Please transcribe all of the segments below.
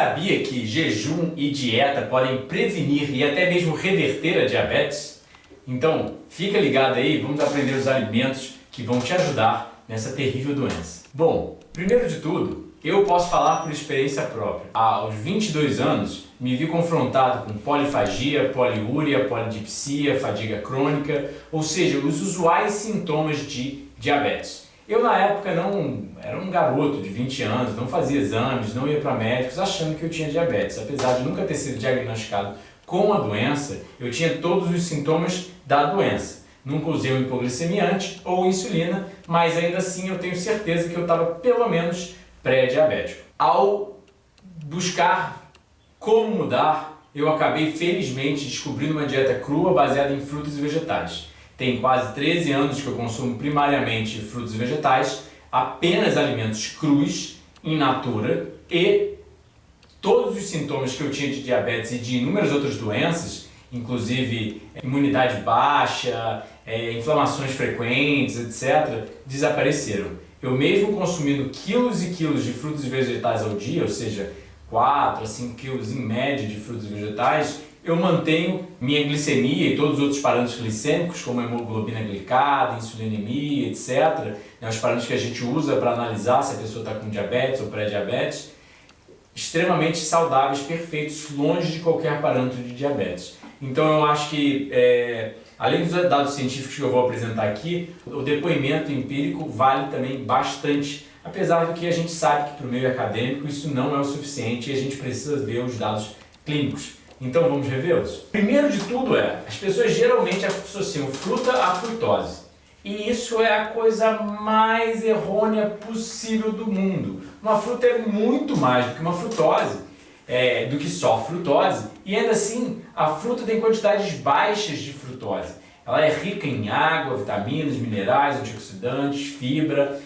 sabia que jejum e dieta podem prevenir e até mesmo reverter a diabetes? Então, fica ligado aí, vamos aprender os alimentos que vão te ajudar nessa terrível doença. Bom, primeiro de tudo, eu posso falar por experiência própria. Aos 22 anos, me vi confrontado com polifagia, poliúria, polidipsia, fadiga crônica, ou seja, os usuais sintomas de diabetes. Eu na época não era um garoto de 20 anos, não fazia exames, não ia para médicos achando que eu tinha diabetes. Apesar de nunca ter sido diagnosticado com a doença, eu tinha todos os sintomas da doença. Nunca usei um hipoglicemiante ou insulina, mas ainda assim eu tenho certeza que eu estava pelo menos pré-diabético. Ao buscar como mudar, eu acabei felizmente descobrindo uma dieta crua baseada em frutas e vegetais. Tem quase 13 anos que eu consumo primariamente frutos e vegetais, apenas alimentos crus, in natura, e todos os sintomas que eu tinha de diabetes e de inúmeras outras doenças, inclusive imunidade baixa, é, inflamações frequentes, etc., desapareceram. Eu mesmo consumindo quilos e quilos de frutos e vegetais ao dia, ou seja, 4 a 5 quilos em média de frutos e vegetais, eu mantenho minha glicemia e todos os outros parâmetros glicêmicos, como hemoglobina glicada, insulinemia, etc., né, os parâmetros que a gente usa para analisar se a pessoa está com diabetes ou pré-diabetes, extremamente saudáveis, perfeitos, longe de qualquer parâmetro de diabetes. Então eu acho que, é, além dos dados científicos que eu vou apresentar aqui, o depoimento empírico vale também bastante, apesar do que a gente sabe que para o meio acadêmico isso não é o suficiente e a gente precisa ver os dados clínicos. Então vamos revê-los? Primeiro de tudo é, as pessoas geralmente associam fruta à frutose. E isso é a coisa mais errônea possível do mundo. Uma fruta é muito mais do que uma frutose, é, do que só frutose, e ainda assim a fruta tem quantidades baixas de frutose. Ela é rica em água, vitaminas, minerais, antioxidantes, fibra,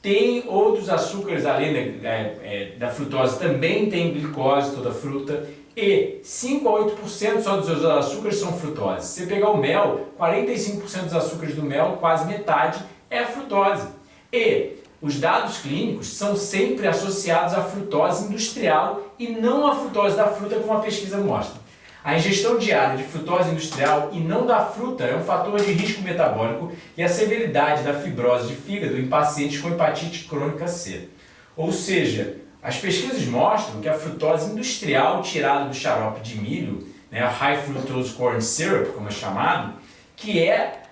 tem outros açúcares além da, é, é, da frutose, também tem glicose toda fruta, e 5 a 8% só dos açúcares são frutose. Se você pegar o mel, 45% dos açúcares do mel, quase metade, é frutose. E os dados clínicos são sempre associados à frutose industrial e não à frutose da fruta, como a pesquisa mostra. A ingestão diária de frutose industrial e não da fruta é um fator de risco metabólico e a severidade da fibrose de fígado em pacientes com hepatite crônica C. Ou seja, as pesquisas mostram que a frutose industrial tirada do xarope de milho, né, High Fructose Corn Syrup, como é chamado, que é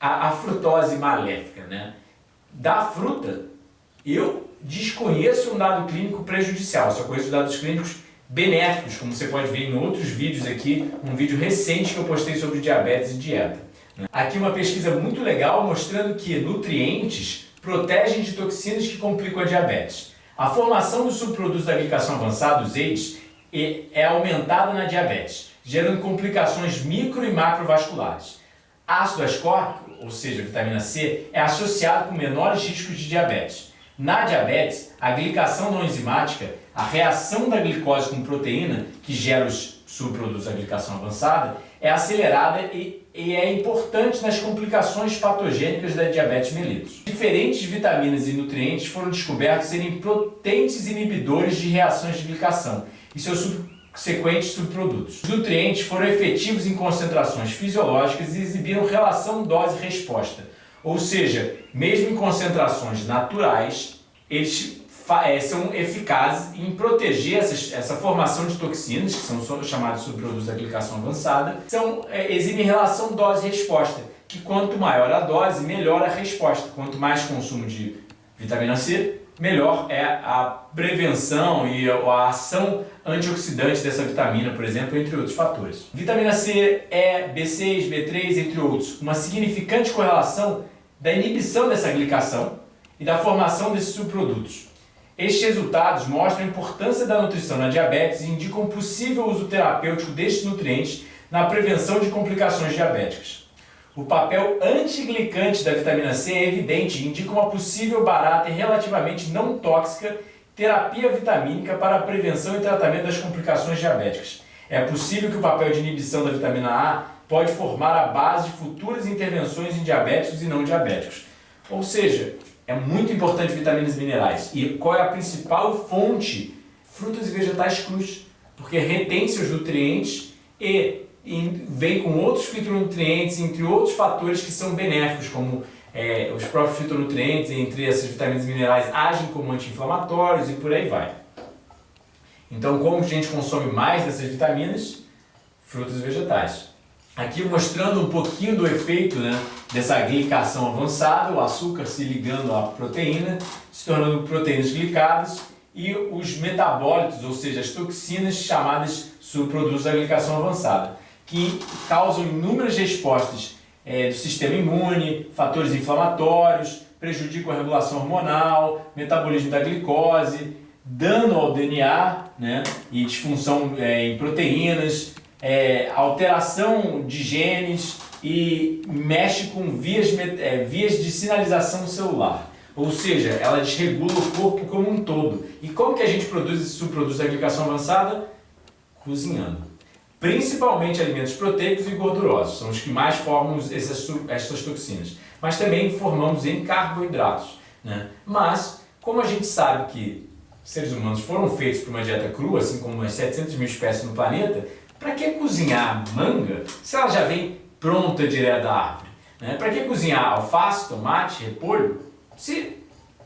a, a frutose maléfica. Né? Da fruta, eu desconheço um dado clínico prejudicial, só conheço dados clínicos benéficos, como você pode ver em outros vídeos aqui, um vídeo recente que eu postei sobre diabetes e dieta. Né? Aqui uma pesquisa muito legal mostrando que nutrientes protegem de toxinas que complicam a diabetes. A formação dos subprodutos da glicação avançada, os AIDS, é aumentada na diabetes, gerando complicações micro e macrovasculares. Ácido ascórbico, ou seja, vitamina C, é associado com menores riscos de diabetes. Na diabetes, a glicação não enzimática, a reação da glicose com proteína, que gera os subprodutos da glicação avançada, é acelerada e, e, é importante nas complicações patogênicas da diabetes mellitus. Diferentes vitaminas e nutrientes foram descobertos serem potentes inibidores de reações de glicação e seus subsequentes subprodutos. Os nutrientes foram efetivos em concentrações fisiológicas e exibiram relação dose-resposta, ou seja, mesmo em concentrações naturais, eles é, são eficazes em proteger essa, formação de toxinas, que são chamados subprodutos da aplicação avançada, são, é, exibem relação dose-resposta, que quanto maior a dose, melhor a resposta. Quanto mais consumo de vitamina C, melhor é a prevenção e a ação antioxidante dessa vitamina, por exemplo, entre outros fatores. Vitamina C, E, B6, B3, entre outros, uma significante correlação da inibição dessa glicação e da formação desses subprodutos. Estes resultados mostram a importância da nutrição na diabetes e indicam um possível uso terapêutico destes nutrientes na prevenção de complicações diabéticas. O papel antiglicante da vitamina C é evidente e indica uma possível barata e relativamente não tóxica terapia vitamínica para a prevenção e tratamento das complicações diabéticas. É possível que o papel de inibição da vitamina A pode formar a base de futuras intervenções em diabéticos e não diabéticos. Ou seja, é muito importante vitaminas e minerais. E qual é a principal fonte frutas e vegetais crus, porque retém seus nutrientes e vem com outros fitonutrientes, entre outros fatores que são benéficos, como é, os próprios fitonutrientes, entre essas vitaminas e minerais, agem como anti-inflamatórios e por aí vai. Então, como a gente consome mais dessas vitaminas? Frutas e vegetais. Aqui mostrando um pouquinho do efeito né, dessa glicação avançada, o açúcar se ligando à proteína, se tornando proteínas glicadas e os metabólitos, ou seja, as toxinas chamadas subprodutos da glicação avançada, que causam inúmeras respostas é, do sistema imune, fatores inflamatórios, prejudicam a regulação hormonal, metabolismo da glicose, dano ao DNA né, e disfunção é, em proteínas, é, alteração de genes e mexe com vias, é, vias de sinalização celular. Ou seja, ela desregula o corpo como um todo. E como que a gente produz esse subproduto da glicação avançada? Cozinhando. Principalmente alimentos proteicos e gordurosos, são os que mais formam essas, essas toxinas. Mas também formamos em carboidratos. Né? Mas, como a gente sabe que seres humanos foram feitos para uma dieta crua, assim como as 700 mil espécies no planeta, para que cozinhar manga se ela já vem pronta direto da árvore? Né? Para que cozinhar alface, tomate, repolho, se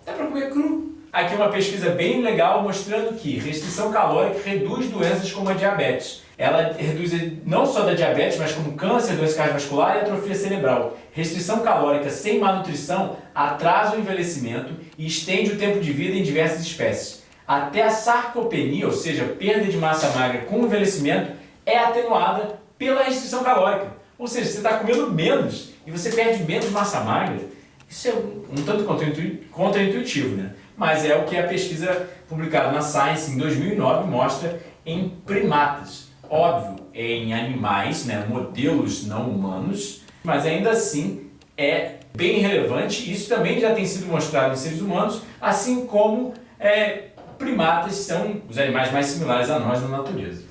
dá para comer cru? Aqui uma pesquisa bem legal mostrando que restrição calórica reduz doenças como a diabetes. Ela reduz não só da diabetes, mas como câncer, doença cardiovascular e atrofia cerebral. Restrição calórica sem má nutrição atrasa o envelhecimento e estende o tempo de vida em diversas espécies até a sarcopenia, ou seja, perda de massa magra com envelhecimento, é atenuada pela restrição calórica. Ou seja, você está comendo menos e você perde menos massa magra. Isso é um tanto contra-intuitivo, né? mas é o que a pesquisa publicada na Science em 2009 mostra em primatas. Óbvio, em animais, né, modelos não humanos, mas ainda assim é bem relevante. Isso também já tem sido mostrado em seres humanos, assim como é, primatas são os animais mais similares a nós na natureza.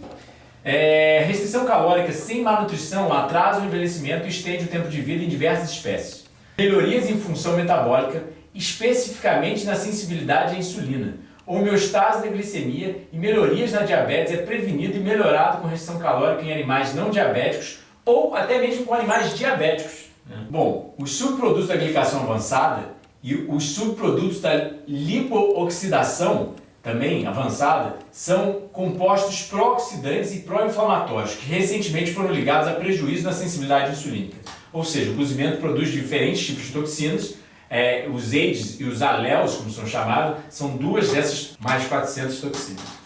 É, restrição calórica sem malnutrição atrasa o envelhecimento e estende o tempo de vida em diversas espécies. Melhorias em função metabólica, especificamente na sensibilidade à insulina. Homeostase da glicemia e melhorias na diabetes é prevenido e melhorado com restrição calórica em animais não diabéticos ou até mesmo com animais diabéticos. Né? Bom, os subprodutos da glicação avançada e os subprodutos da lipooxidação também avançada, são compostos pró-oxidantes e pró-inflamatórios, que recentemente foram ligados a prejuízo na sensibilidade insulínica. Ou seja, o cozimento produz diferentes tipos de toxinas, é, os AIDS e os alelos, como são chamados, são duas dessas mais de 400 toxinas.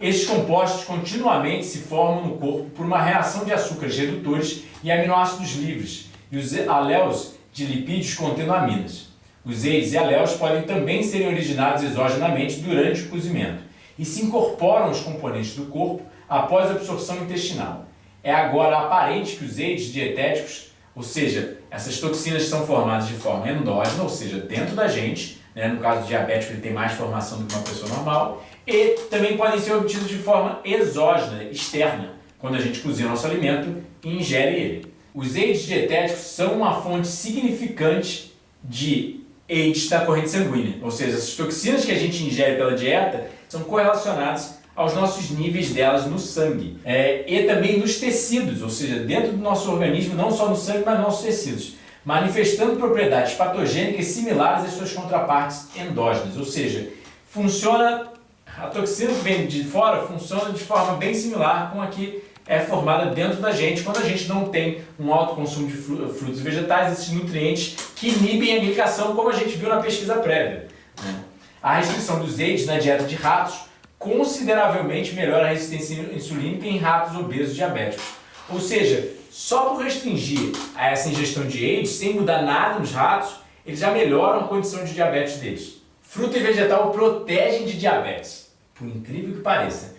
Estes compostos continuamente se formam no corpo por uma reação de açúcares redutores e aminoácidos livres, e os alelos de lipídios contendo aminas. Os AIDS e aléus podem também serem originados exogenamente durante o cozimento e se incorporam aos componentes do corpo após a absorção intestinal. É agora aparente que os AIDS dietéticos, ou seja, essas toxinas são formadas de forma endógena, ou seja, dentro da gente, né? no caso do diabético ele tem mais formação do que uma pessoa normal, e também podem ser obtidos de forma exógena, externa, quando a gente cozinha nosso alimento e ingere ele. Os AIDS dietéticos são uma fonte significante de AIDS da corrente sanguínea, ou seja, as toxinas que a gente ingere pela dieta são correlacionadas aos nossos níveis delas no sangue. É, e também nos tecidos, ou seja, dentro do nosso organismo, não só no sangue, mas nos nossos tecidos, manifestando propriedades patogênicas similares às suas contrapartes endógenas, ou seja, funciona, a toxina que vem de fora funciona de forma bem similar com a que é formada dentro da gente quando a gente não tem um alto consumo de frutos e vegetais, esses nutrientes que inibem a glicação, como a gente viu na pesquisa prévia. Né? A restrição dos AIDS na dieta de ratos consideravelmente melhora a resistência insulínica em ratos obesos diabéticos. Ou seja, só por restringir a essa ingestão de AIDS, sem mudar nada nos ratos, eles já melhoram a condição de diabetes deles. Fruta e vegetal protegem de diabetes, por incrível que pareça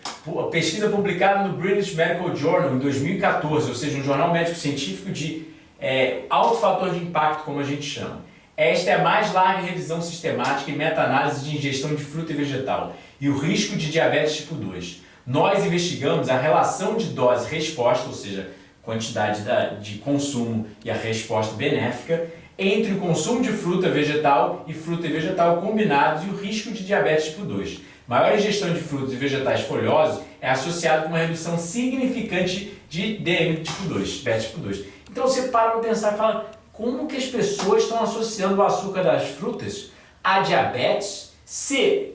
pesquisa publicada no British Medical Journal em 2014, ou seja, um jornal médico-científico de é, alto fator de impacto, como a gente chama. Esta é a mais larga revisão sistemática e meta-análise de ingestão de fruta e vegetal e o risco de diabetes tipo 2. Nós investigamos a relação de dose-resposta, ou seja, quantidade de consumo e a resposta benéfica, entre o consumo de fruta vegetal e fruta e vegetal combinados e o risco de diabetes tipo 2. Maior ingestão de frutos e vegetais folhosos é associado com uma redução significante de DM tipo 2, diabetes tipo 2. Então você para para pensar e fala, como que as pessoas estão associando o açúcar das frutas a diabetes se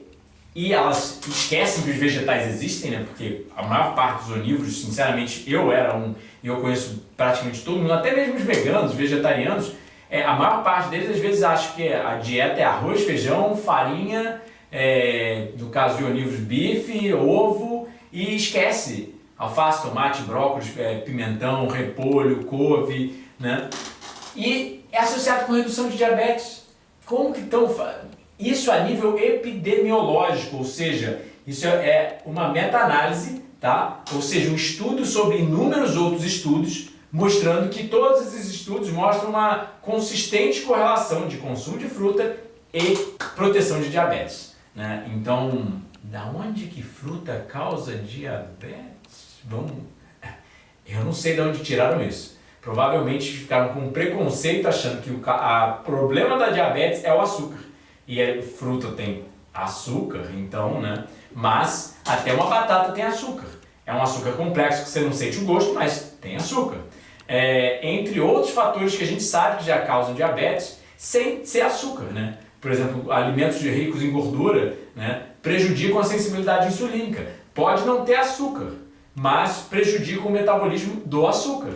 e elas esquecem que os vegetais existem, né? Porque a maior parte dos onívoros, sinceramente, eu era um e eu conheço praticamente todo mundo, até mesmo os veganos, vegetarianos, é, a maior parte deles às vezes acha que a dieta é arroz, feijão, farinha, é, no caso de onívoros, bife, ovo, e esquece alface, tomate, brócolis, é, pimentão, repolho, couve, né? E é associado com redução de diabetes. Como que estão... Isso a nível epidemiológico, ou seja, isso é uma meta-análise, tá? ou seja, um estudo sobre inúmeros outros estudos, mostrando que todos esses estudos mostram uma consistente correlação de consumo de fruta e proteção de diabetes. Né? Então, da onde que fruta causa diabetes? Vamos... Eu não sei de onde tiraram isso. Provavelmente ficaram com preconceito achando que o a problema da diabetes é o açúcar e a fruta tem açúcar, então, né? Mas até uma batata tem açúcar. É um açúcar complexo que você não sente o gosto, mas tem açúcar. É, entre outros fatores que a gente sabe que já causam diabetes, sem ser açúcar, né? Por exemplo, alimentos ricos em gordura né, prejudicam a sensibilidade insulínica. Pode não ter açúcar, mas prejudica o metabolismo do açúcar.